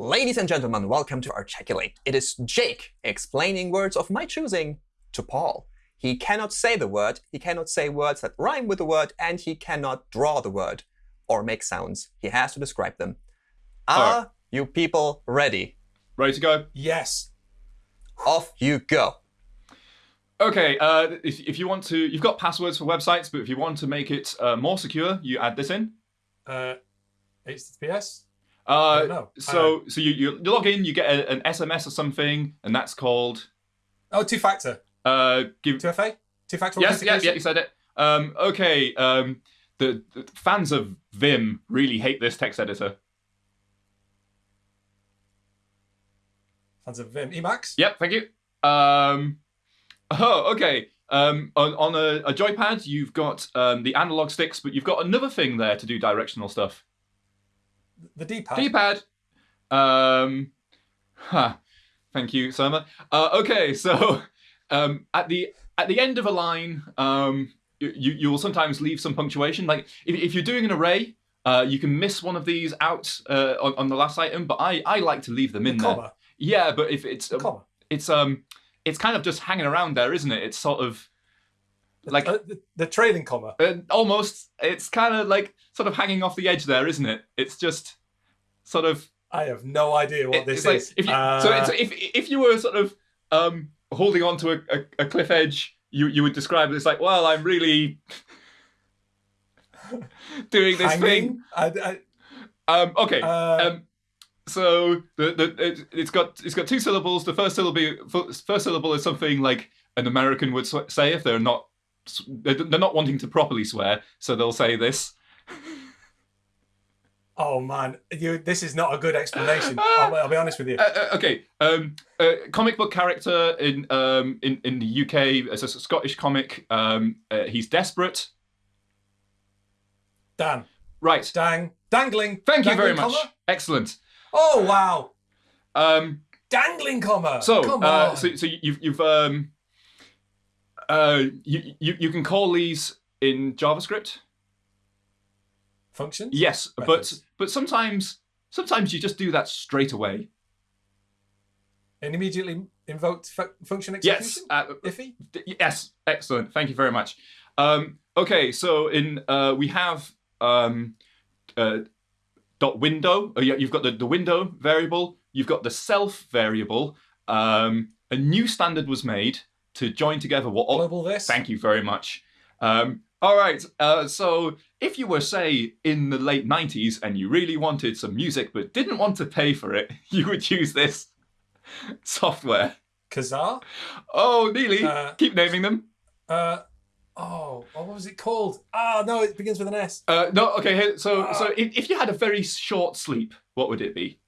Ladies and gentlemen, welcome to Articulate. It is Jake explaining words of my choosing to Paul. He cannot say the word, he cannot say words that rhyme with the word, and he cannot draw the word or make sounds. He has to describe them. Are right. you people ready? Ready to go? Yes. Off you go. Okay, uh, if, if you want to, you've got passwords for websites, but if you want to make it uh, more secure, you add this in. Uh, HTTPS. Uh. So so you, you log in, you get a, an SMS or something, and that's called Oh, two-factor. uh, give. 2FA. Two-factor Yes, yeah, authentication. yeah, you said it. Um, okay, um, the, the fans of Vim really hate this text editor. Fans of Vim. Emacs. Yep, thank you. Um, oh, okay. Um, on, on a, a joypad, you've got um, the analog sticks, but you've got another thing there to do directional stuff. The D-pad. D-pad. Um, huh. Thank you, Surma. Uh, okay, so um, at the at the end of a line, um, you you will sometimes leave some punctuation. Like if, if you're doing an array, uh, you can miss one of these out uh, on, on the last item, but I, I like to leave them in there. comma. Yeah, but if it's Comma. it's um it's kind of just hanging around there, isn't it? It's sort of like Uh, the, the trailing comma. uh, almost it's kind of like sort of hanging off the edge there, isn't it? It's just sort of I have no idea what it- this like is. if you, Uh, so it's, if if you were sort of um holding on to a, a, a cliff edge, you you would describe it as like, well, I'm really doing this thing. hanging. I, Um, okay. Uh, Um, so the, the it, it's got it's got two syllables. The first syllable first syllable is something like an American would say if they're not they're not wanting to properly swear, so they'll say this. oh man, you. This is not a good explanation. I'll, I'll be honest with you. Uh, uh, okay, um, uh, comic book character in um, in in the UK as a Scottish comic. Um, uh, he's desperate. Dan. Right. Dang. Dangling. Thank you Dangling very much. Excellent. Oh wow. Um, Dangling comma. so, Come uh, on. so, so you've you've um, uh, you, you you can call these in JavaScript. Functions. Yes, but Methods. but sometimes sometimes you just do that straight away. And immediately invoked fu- function Yes. execution. Uh, IIFE. Yes, excellent. Thank you very much. Um, okay, so in uh, we have um, uh, dot window. Oh, yeah, you've got the, the window variable. You've got the self variable. Um, a new standard was made to join together what all. globalThis. Thank you very much. Um, all right. Uh, so if you were say in the late '90s and you really wanted some music but didn't want to pay for it, you would use this software. Kazaa. Oh, nearly. Uh, Keep naming them. Uh, oh, what was it called? Ah, no, it begins with an S. Uh, no, okay. So, Ah. so if, if you had a very short sleep, what would it be?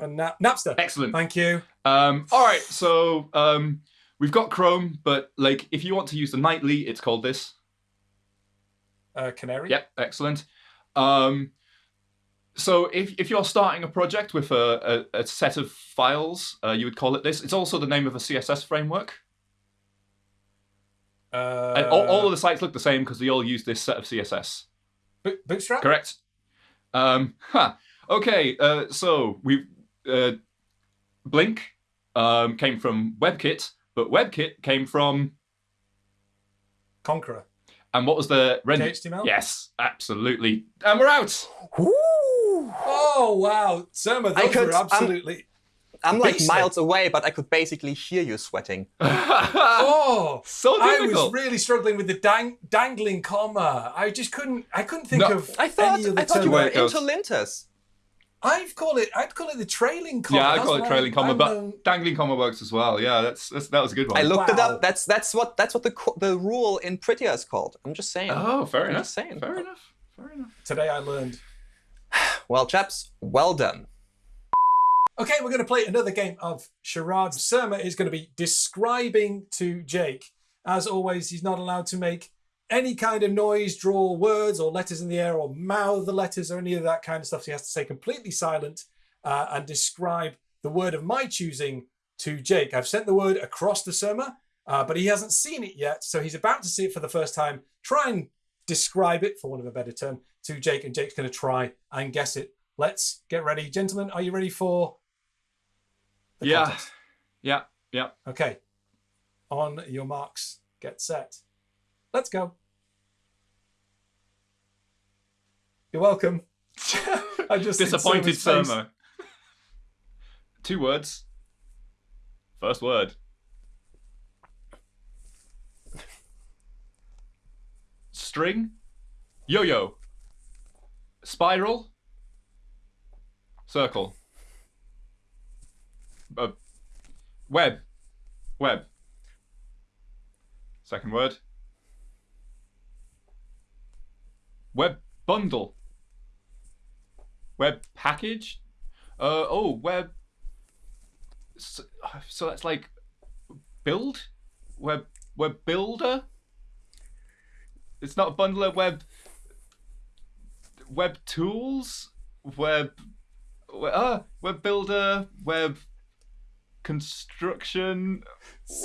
A na- Napster. Excellent. Thank you. Um, all right. So um, we've got Chrome, but like if you want to use the nightly, it's called this. Uh, Canary. Yep. Excellent. Um, so if if you're starting a project with a, a, a set of files, uh, you would call it this. It's also the name of a CSS framework. Uh, and all, all of the sites look the same because they all use this set of CSS. Bo- Bootstrap. Correct. Um, huh. Okay, uh, so we uh, Blink um, came from WebKit, but WebKit came from Konqueror. and what was the render? HTML. Yes, absolutely. And we're out. Woo! Oh wow, Surma, I those could- were absolutely. I'm like miles away, but I could basically hear you sweating. oh, so difficult. I was really struggling with the dang- dangling comma. I just couldn't. I couldn't think No, of I thought any other I thought term. you were Where it goes. interlinters. I'd call it. I'd call it the trailing comma. yeah, I call it trailing comma, I'm but known- dangling comma works as well. Yeah, that's, that's that was a good one. I looked it up. That's that's what that's what the the rule in Prettier is called. I'm just saying. oh, fair I'm enough. just saying. Fair enough. Fair enough. today I learned. Well, chaps, well done. Okay, we're going to play another game of charades. Surma is going to be describing to Jake. As always, he's not allowed to make any kind of noise, draw words or letters in the air, or mouth the letters or any of that kind of stuff. So he has to stay completely silent uh, and describe the word of my choosing to Jake. I've sent the word across the Surma, uh, but he hasn't seen it yet. So he's about to see it for the first time. Try and describe it, for want of a better term, to Jake, and Jake's going to try and guess it let's get ready. Gentlemen, are you ready for the Yeah. contest? Yeah, yeah. Okay. On your marks, get set. Let's go. You're welcome. I just Disappointed Surma. Two words. First word. String. Yo-yo. Spiral. Circle. Uh, web. Web. Second word. Web bundle. Web package. Uh oh, web. So, so that's like build, web web builder. It's not a bundler. Web. Web tools. Web. we- Uh, web builder. Web. Construction.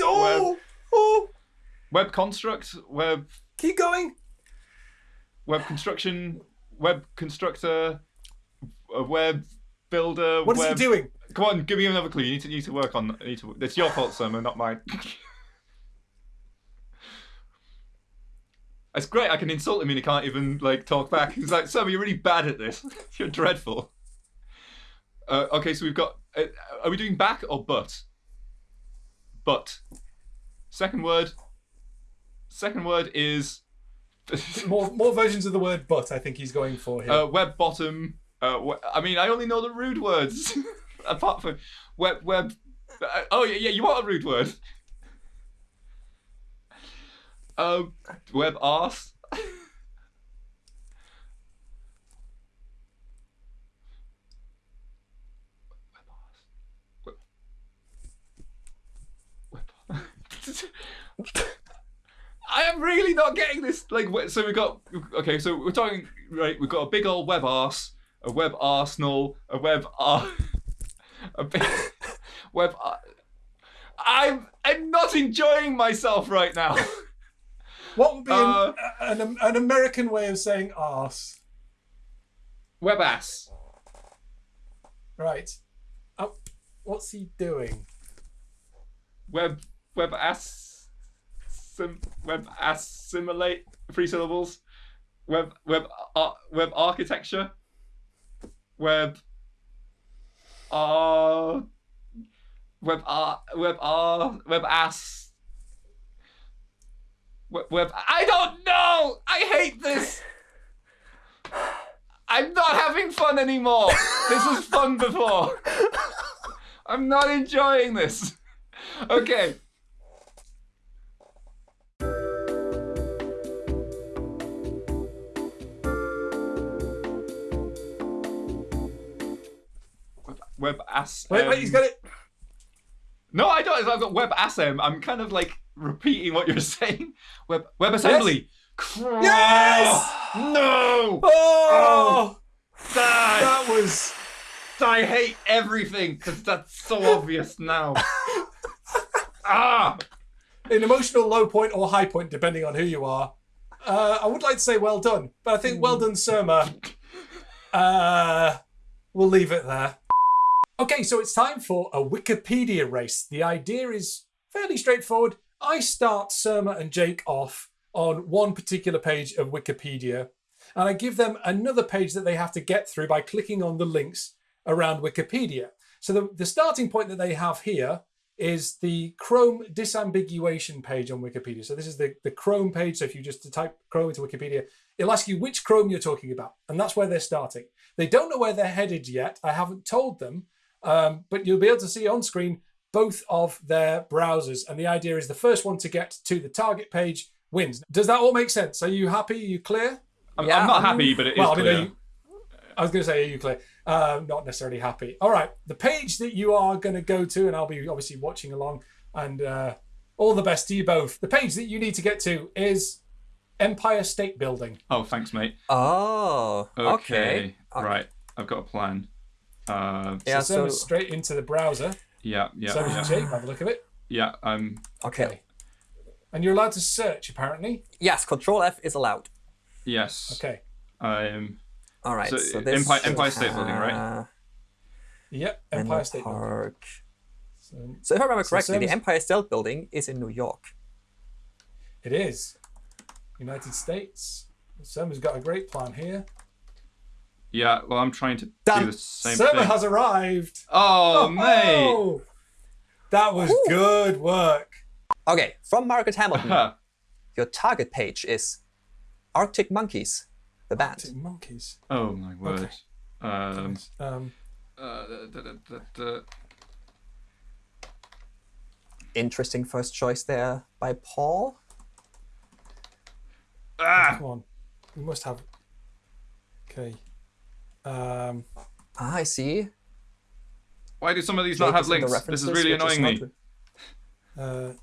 Oh, oh, Web construct. Web. keep going. Web construction. Web constructor. A web builder. What is web... he doing? Come on, give me another clue. You need to you need to work on. You need to. It's your fault, Surma, not mine. it's great. I can insult him and he can't even like talk back. He's like, Surma, you're really bad at this. you're dreadful. Uh, okay, so we've got. Uh, are we doing back or butt? Butt. Second word. Second word is. More, more versions of the word "but." I think he's going for here. Uh, web bottom. Uh, I mean, I only know the rude words. Apart from web web. Uh, oh yeah, yeah. You want a rude word? Um, web arse. Web. Web. I am really not getting this. Like, so we got okay. So we're talking right. We've got a big old web arse, a web arsenal, a web ar, a big web. Ar- I'm I'm not enjoying myself right now. what would be uh, an, an, an American way of saying "arse"? web ass. Right. Oh, what's he doing? Web web ass. Sim, web assimilate three syllables. Web web ar- web architecture. Web. Uh, web ar- web ar- web ass. Web, web I don't know. I hate this. I'm not having fun anymore. this was fun before. I'm not enjoying this. Okay. Web, ass. Wait, wait, he's got it. No, I don't. I've got web assem. I'm kind of like repeating what you're saying. Web web assembly. Yes! No! Oh, Die! that was. I hate everything because that's so obvious now. ah! an emotional low point or high point, depending on who you are. Uh, I would like to say well done, but I think well done, Surma. Uh, we'll leave it there. Okay, so it's time for a Wikipedia race. The idea is fairly straightforward. I start Surma and Jake off on one particular page of Wikipedia, and I give them another page that they have to get through by clicking on the links around Wikipedia. So the, the starting point that they have here is the Chrome disambiguation page on Wikipedia. So this is the, the Chrome page. So if you just type Chrome into Wikipedia, it'll ask you which Chrome you're talking about. And that's where they're starting. They don't know where they're headed yet. I haven't told them, um, but you'll be able to see on screen both of their browsers. And the idea is the first one to get to the target page wins. Does that all make sense? Are you happy? Are you clear? I'm, Yeah, I'm not happy, but it is well, I mean, clear. you, I was going to say, are you clear? Uh, not necessarily happy. All right, the page that you are going to go to, and I'll be obviously watching along, and uh, all the best to you both. The page that you need to get to is Empire State Building. Oh, thanks, mate. Oh, okay. Right, I've got a plan. Uh, Yeah, so, so, straight into the browser. yeah, yeah, so yeah. Jake, by the look at it. Yeah, um, okay. And you're allowed to search, apparently. Yes, Control F is allowed. yes. Okay. Um, All right. So, So, this Empire- Empire State Building, right? have Yep, Menlo Empire State Building. Park. So So if I remember So correctly, the Empire State Building is in New York. it is United States. Surma's got a great plan here. Yeah, well, I'm trying to Done. do the same Surma thing. has arrived. Oh, mate! Oh, that was good work. Okay, from Margaret Hamilton, your target page is Arctic Monkeys, the band. Arctic monkeys. oh my word. Okay. Um, Um, uh, da, da, da, da. Interesting first choice there by Paul. Ah! come on, we must have. Okay. Um, Ah, I see. Why do some of these Jake not have is in links? This is really which annoying me. not- uh,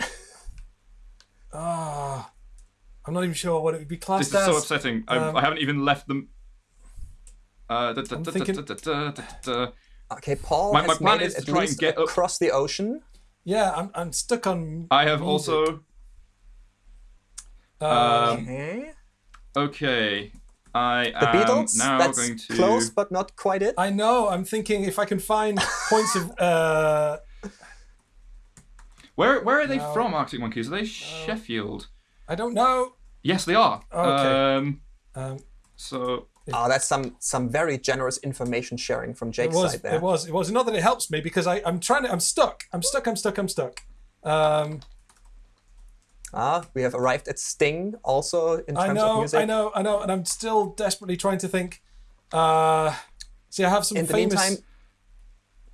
ah, I'm not even sure what it would be classed This classed is so upsetting. I, um, I haven't even left them. Uh, da, da, da, thinking-. Okay, Paul My- has my plan made is to try and least get up- across the ocean. Yeah, I'm, I'm stuck on. I have music. also. Um, Um, Okay. Okay. I The am Beatles, now that's going to. close but not quite it. I know. I'm thinking if I can find points of. Uh, Where where are they No. from, Arctic Monkeys? Are they Sheffield? I don't know. Yes, they are. Okay. Um, Um, so Oh, that's some some very generous information sharing from Jake's was. side there. It was. It was. Not that it helps me because I, I'm trying to. I'm stuck. I'm stuck. I'm stuck. I'm stuck. Um, Ah, we have arrived at Sting also in terms I of music. I know. I know. And I'm still desperately trying to think. Uh, see, I have some In the famous. meantime,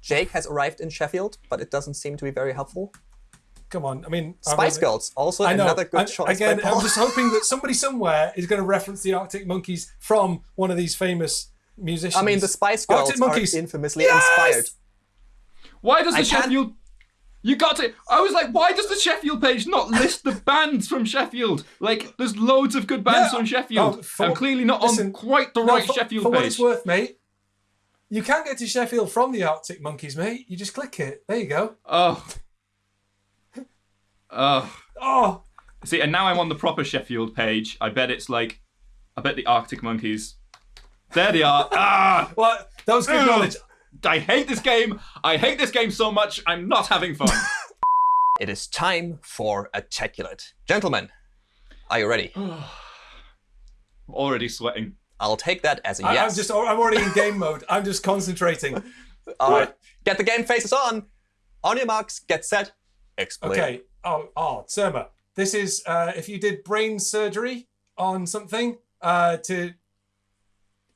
Jake has arrived in Sheffield, but it doesn't seem to be very helpful. come on. I mean, Spice Girls, also I know. another good I'm- choice again. I'm just hoping that somebody somewhere is going to reference the Arctic Monkeys from one of these famous musicians. I mean, the Spice Girls Arctic Monkeys. are infamously Yes! inspired. why does the I Sheffield? You got to. I was like, why does the Sheffield page not list the bands from Sheffield? Like, there's loads of good bands Yeah. from Sheffield. Oh, for- I'm clearly not listen, on quite the No, right for, Sheffield for what it's worth, mate. You can get to Sheffield from the Arctic Monkeys, mate. You just click it. There you go. Oh. Oh. Oh, See, and now I'm on the proper Sheffield page. I bet it's like, I bet the Arctic Monkeys. There they are. ah! well, that was good knowledge. I hate this game. I hate this game so much. I'm not having fun. It is time for a Articulate. Gentlemen, are you ready? I'm already sweating. I'll take that as a I, yes. I'm just. I'm already in game mode. I'm just concentrating. All right, get the game faces on. On your marks, get set, explain. Okay. Oh, oh, Surma. This is uh, if you did brain surgery on something uh, to,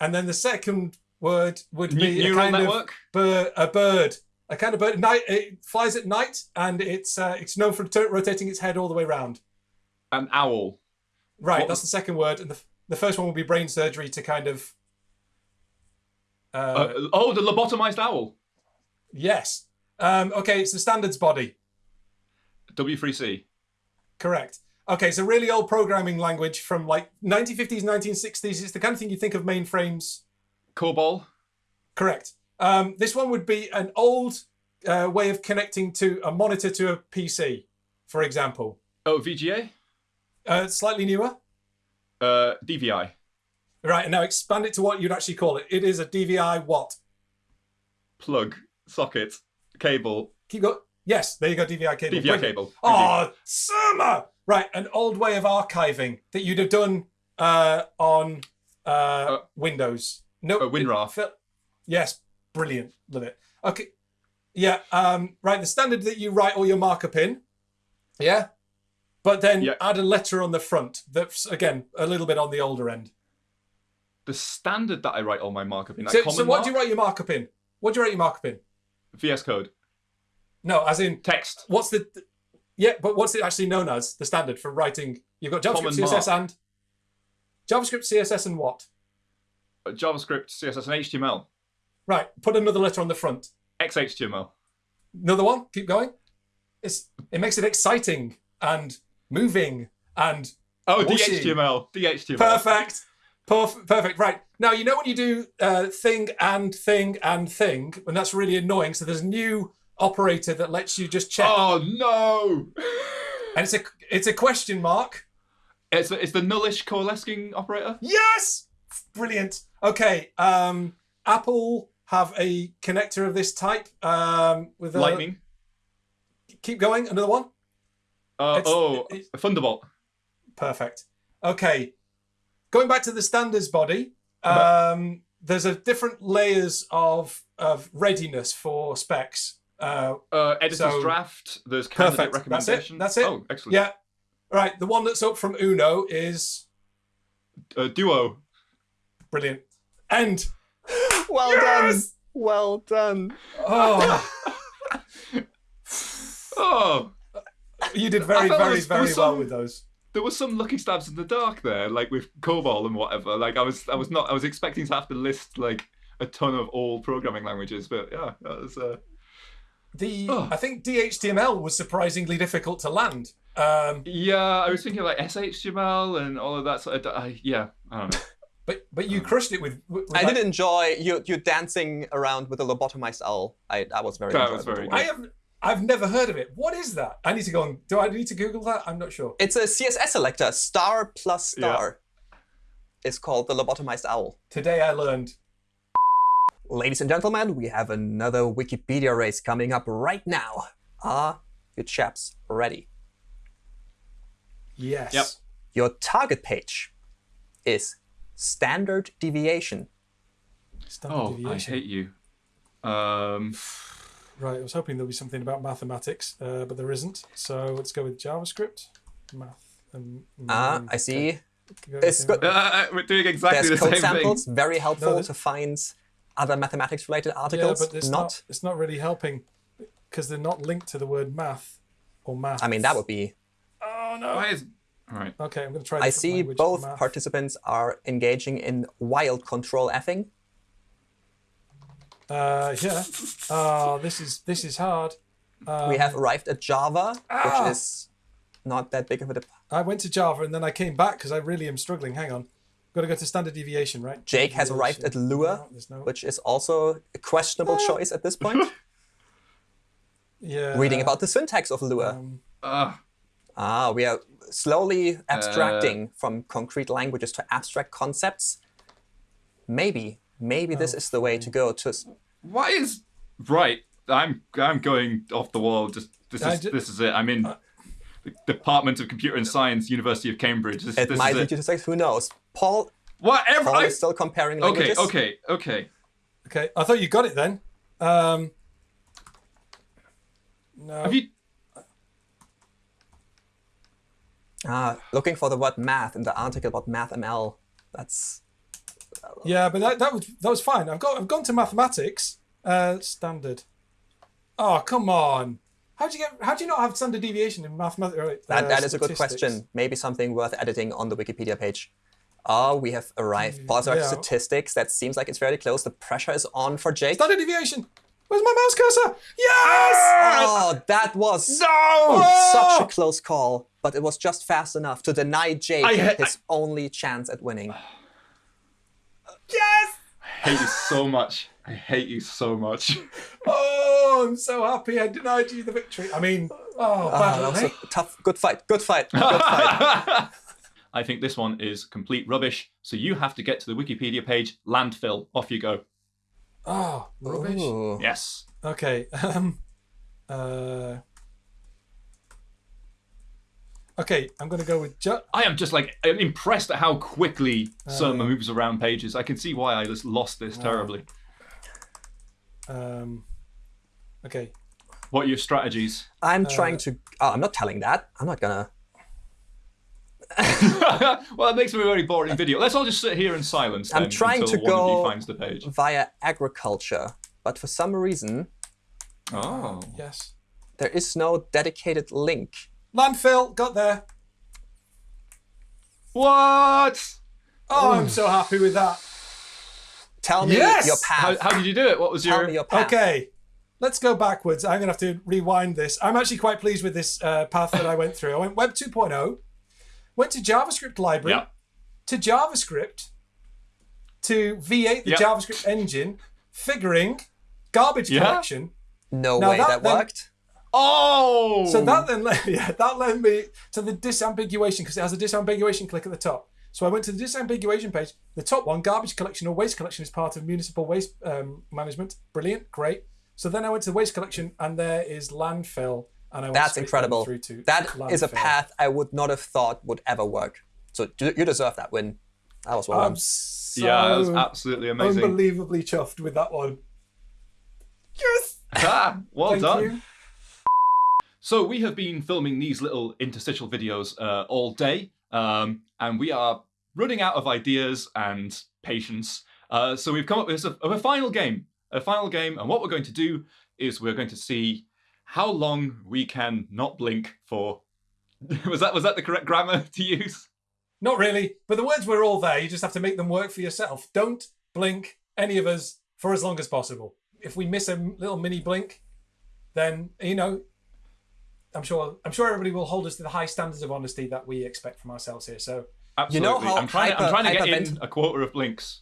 and then the second word would Ne- be a kind network? of bird, a bird, a kind of bird. Night. It flies at night, and it's uh, it's known for rotating its head all the way round. An owl. Right. What that's the second word, and the the first one will be brain surgery to kind of. Uh, Uh, oh, the lobotomized owl. yes. Um, okay, it's the standards body. W3C. Correct. Okay, it's a really old programming language from like 1950s, 1960s. It's the kind of thing you think of mainframes. COBOL. Correct. Um, this one would be an old uh, way of connecting to a monitor to a PC, for example. Oh, VGA. Uh, slightly newer. Uh, DVI. Right, and now expand it to what you'd actually call it. It is a DVI what? Plug. Socket. Cable. Keep going. Yes, there you go, DVI cable. DVI Brilliant. cable. Oh, Surma! Right, an old way of archiving that you'd have done uh, on uh, Windows. No, uh, WinRAR. it yes, brilliant. Love it. Okay, yeah. Um, right, the standard that you write all your markup in. Yeah, but then Yeah. add a letter on the front. That's again a little bit on the older end. The standard that I write all my markup in. So, so what mark? do you write your markup in? What do you write your markup in? VS Code. No, as in Text. what's the yeah but what's it actually known as the standard for writing you've got javascript Common css mark. and javascript css and what JavaScript, CSS, and HTML. right put another letter on the front XHTML. another one keep going it's it makes it exciting and moving and Oh, Whooshy. DHTML. DHTML. perfect Perf- perfect right now you know when you do uh, thing and thing and thing and that's really annoying so there's a new operator that lets you just check Oh no! and it's a it's a question mark It's it's the nullish coalescing operator. yes Brilliant. Okay. Um, Apple have a connector of this type um, with a, Lightning. Keep going. Another one. Uh, It's- oh, it's- Thunderbolt. Perfect. Okay. Going back to the standards body, um, there's a different layers of of readiness for specs. Uh, Uh, editor's So- draft. There's candidate Perfect. That's it. recommendation. That's it. Oh, excellent. yeah. Right. The one that's up from Uno is Uh, duo. brilliant. And Well Yes! done. Well done. oh, Oh, you did very, very, was- very was well some- with those. there was some lucky stabs in the dark there, like with COBOL and whatever. Like I was, I was not, I was expecting to have to list like a ton of all programming languages, but yeah, that was. Uh, The Oh. I think DHTML was surprisingly difficult to land. Um, yeah, I was thinking like SHTML and all of that. Sort of, I, yeah, I don't know. but but you crushed it with. with I like- did enjoy you you dancing around with a lobotomized owl. I that was very That was very watch. I have. I've never heard of it. What is that? I need to go on. do. I need to Google that. I'm not sure. It's a CSS selector, star plus star. It's called the lobotomized owl. Today I learned. Ladies and gentlemen, we have another Wikipedia race coming up right now. Are you chaps ready? Yes. Yep. Your target page is standard deviation. Standard Oh, I hate you. Um, Right. I was hoping there'll be something about mathematics, uh, but there isn't. So let's go with JavaScript, math, and. Ah, mm, I see. okay. Go It's good. uh, we're doing exactly There's the code same samples, very helpful there's- to find other mathematics-related Yeah, articles. but it's not. not. It's not really helping because they're not linked to the word math or math. I mean, that would be. Oh no. Why is all right? Okay, I'm going to try. a I different see both participants are engaging in wild control effing. Uh, yeah. Oh, this is this is hard. Um, we have arrived at Java, Ah! which is not that big of a. Dep- I went to Java and then I came back because I really am struggling. Hang on. Got to go to standard deviation, right? Jake has arrived at Deviation. Lua, No, no. which is also a questionable Ah! choice at this point. yeah. Reading about the syntax of Lua. Um, Uh, Ah, we are slowly Uh, abstracting from concrete languages to abstract concepts. Maybe, maybe Oh, this is the way to go. To why is right? I'm I'm going off the wall. Just this is this is it. I'm in the Department of Computer and Science, University of Cambridge. This, it this might is lead it. you to say, who knows? Paul, Whatever. Paul I, is still comparing okay, languages. okay, okay. okay, I thought you got it then. Um, no. Have you? Ah, looking for the word math in the article about MathML. That's Yeah, but that, that was that was fine. I've got I've gone to mathematics. Uh, standard. Oh come on! How do you get? How do you not have standard deviation in mathematics? Right, that, uh, that is a good question. Maybe something worth editing on the Wikipedia page. Oh, we have arrived. Paul's arrived at Mm, Yeah. statistics. That seems like it's very close. The pressure is on for Jake. Standard deviation. Where's my mouse cursor? Yes! Oh, that was No. such a close call, but it was just fast enough to deny Jake I ha- his only chance at winning. Yes! I hate you so much. I hate you so much. Oh, I'm so happy I denied you the victory. I mean, oh, Ah, bad that luck, was eh? a tough, good fight, good fight, good fight. I think this one is complete rubbish. So you have to get to the Wikipedia page. Landfill. Off you go. Oh, rubbish. Ooh. Yes. Okay. Um. Uh. Okay, I'm going to go with ju- I am just like I'm impressed at how quickly Surma Uh, moves around pages. I can see why I just lost this terribly. um. Okay. What are your strategies? I'm Uh, trying to. Oh, I'm not telling that. I'm not gonna. well, it makes for a very boring video. Let's all just sit here in silence. I'm then trying until to go- finds the page. Via agriculture, but for some reason Oh. Yes. there is no dedicated link. Landfill got there. What? Oh, I'm so happy with that. Tell me Yes! your How, path. how did you do it? What was Tell your? me your path. Okay, let's go backwards. I'm going to have to rewind this. I'm actually quite pleased with this uh, path that I went through. I went Web 2.0, went to JavaScript library, Yeah. to JavaScript, to V8, the Yeah. JavaScript engine, figuring, garbage Yeah. collection. No Now way that that, then- worked. Oh. So that then led, yeah, that led me to the disambiguation because it has a disambiguation click at the top. So I went to the disambiguation page. The top one, garbage collection or waste collection, is part of municipal waste um, management. Brilliant, great. So then I went to the waste collection, and there is landfill. And I went That's incredible. Through to That is a landfill. path I would not have thought would ever work. So you you deserve that win. That was well I'm done. so yeah, that was absolutely amazing. unbelievably chuffed with that one. Yes. ah, well Thank done. you. So we have been filming these little interstitial videos uh, all day, um, and we are running out of ideas and patience. Uh, so we've come up with a, a final game, a final game, and what we're going to do is we're going to see how long we can not blink for. was that was that the correct grammar to use? Not really, but the words were all there. You just have to make them work for yourself. Don't blink, any of us, for as long as possible. If we miss a little mini blink, then you know, I'm sure I'm sure everybody will hold us to the high standards of honesty that we expect from ourselves here. So Absolutely. know how I'm trying. to, I'm trying to get in a quarter of blinks.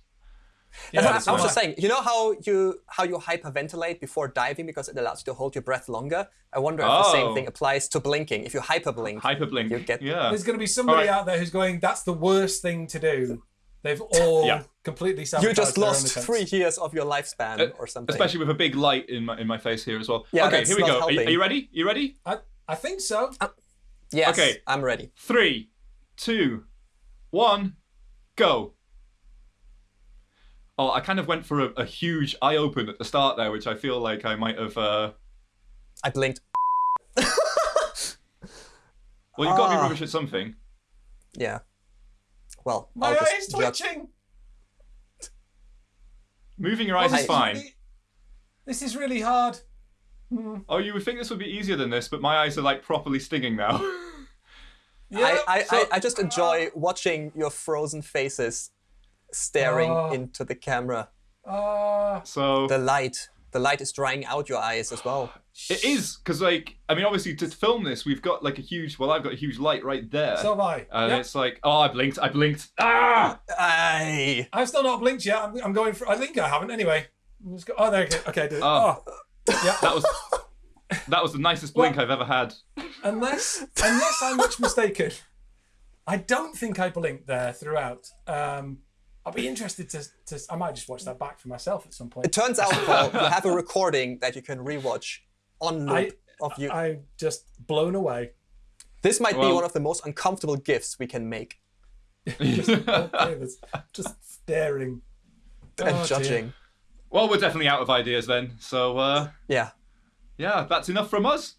Yeah, I, that's I was just saying, you know how you how you hyperventilate before diving because it allows you to hold your breath longer. I wonder if the Oh. same thing applies to blinking. If you hyperblink, Hyperblink. You get- yeah. There's going to be somebody Alright. out there who's going, "That's the worst thing to do." They've all Yeah. completely you sabotaged just their own lost three years of your lifespan Uh, or something. Especially with a big light in my in my face here as well. Yeah, okay, here we go. Are you, helping. are you ready? You ready? I, I think so. yes, okay. I'm ready. Three, two, one, go. Oh, I kind of went for a, a huge eye open at the start there, which I feel like I might have. Uh... I blinked. Well, you've got to be Ah. rubbish at something. Yeah. Well, My I'll eye is judge. twitching. Moving your eyes This is fine. really- This is really hard. Oh, you would think this would be easier than this, but my eyes are like properly stinging now. Yeah, I, I, so- I, I just enjoy watching your frozen faces staring Oh. into the camera. Uh, so The light. The light is drying out your eyes as well. it is because, like, I mean, obviously to film this, we've got like a huge. Well, I've got a huge light right there, so have I. and Yep. it's like, oh, I blinked, I blinked. Ah! Aye. I've still not blinked yet. I'm, I'm going for. I think I haven't anyway. I'm go, oh, there you go. Okay, I did it. Oh. Oh. yeah. That was that was the nicest blink I've ever had. Unless, unless I'm much mistaken, I don't think I blinked there throughout. Um, I'll be interested to, to. I might just watch that back for myself at some point. It turns out, Paul, you have a recording that you can rewatch on loop I- of you. I'm just blown away. this might be one of the most uncomfortable gifts we can make. Just, okay, just staring And Oh, dear. judging. well, we're definitely out of ideas then. So uh, Yeah. yeah, that's enough from us.